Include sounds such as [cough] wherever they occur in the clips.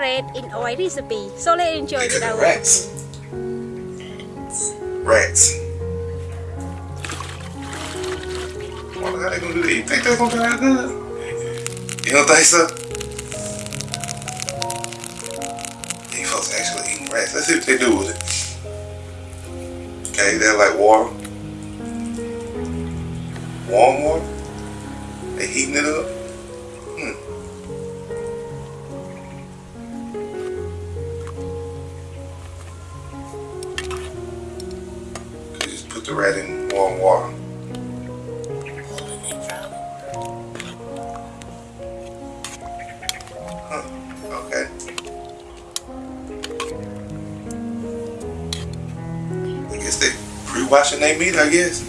red in oil recipe. So let's enjoy with our Rats. Rats. Why the hell they gonna do that? You think they're gonna out good? You don't think so? These folks actually eating rats. Let's see what they do with it. Okay, they're like water. Warm water. They heating it up. The rat in warm water. Huh. Okay. I guess they pre-washing their meat, I guess.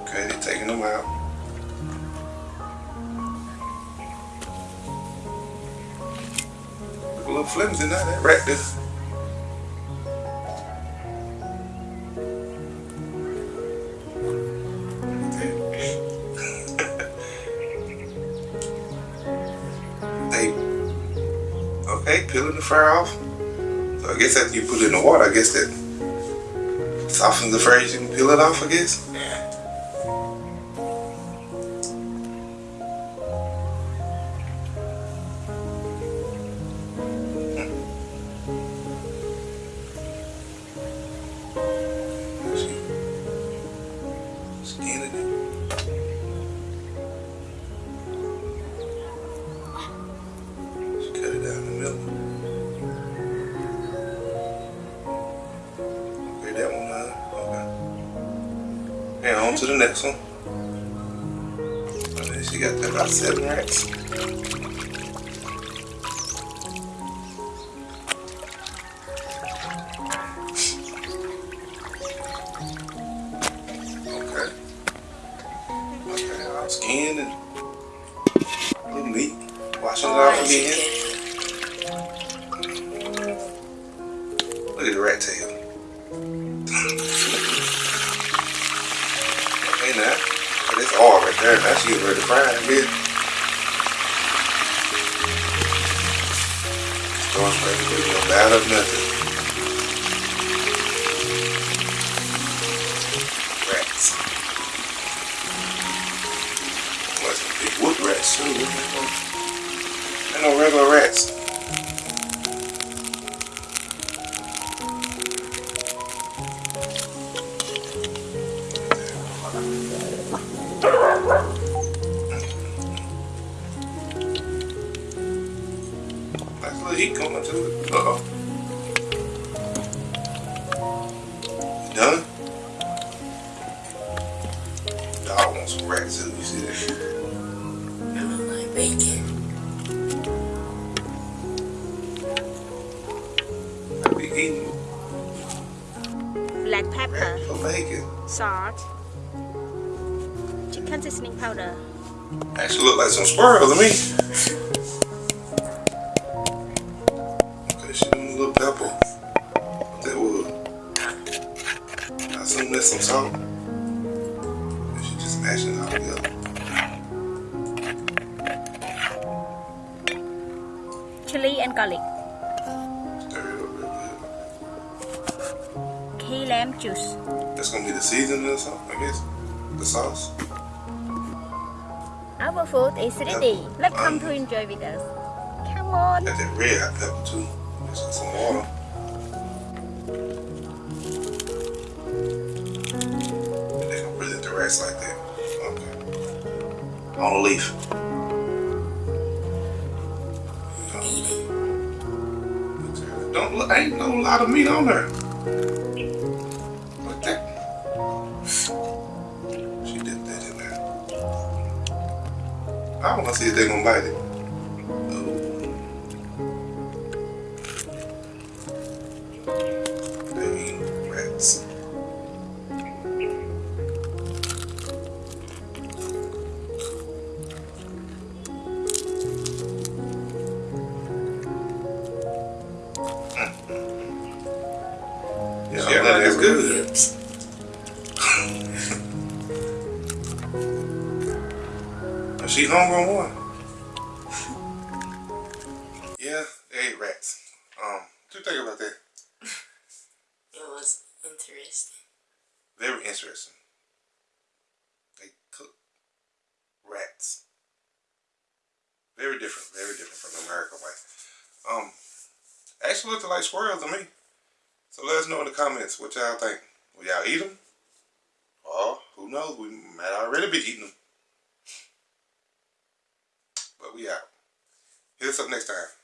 Okay, they're taking them out. Little flimsy now, that this. [laughs] they okay, peeling the fur off. So I guess after you put it in the water, I guess that softens the fur. You can peel it off, I guess. And on to the next one. Okay, she got about seven rats. Okay. Okay, all skinned and little meat. Washing it off again. Look at the rat tail. There. She get ready to fry it, bitch. Going straight to it. No bad of nothing. Rats. What's the big wood rats too? Ain't no regular rats. Nice little heat coming to it. Uh oh. You done? Dog wants some rat too. You see that? I look like bacon. I be eating black pepper, bacon. salt, chicken seasoning powder. Actually look like some squirrels to me. [laughs] Okay, she doing a little pepper. That was? I assume that's some salt. And she just mashing it all together. chili and garlic, Stir it up real good. key lamb juice. That's gonna be the seasoning or something, I guess. The sauce. Our food is ready. Let's come to enjoy with us. Come on. Got that red hot pepper too. Just got some water. They gonna the rats like that. Okay. On a leaf. Don't look, ain't no lot of meat on there. Like that. She did that in there. I wanna see if they gonna bite it. Yeah, yeah that's good. Ribs. she hungry on one. Yeah, they ate rats. Um, what you think about that? It was interesting. Very interesting. They cook rats. Very different, very different from the American way. Um, actually looked like squirrels to me. So let us know in the comments what y'all think. Will y'all eat them? Or who knows? We might already be eating them. But we out. Hit us up next time.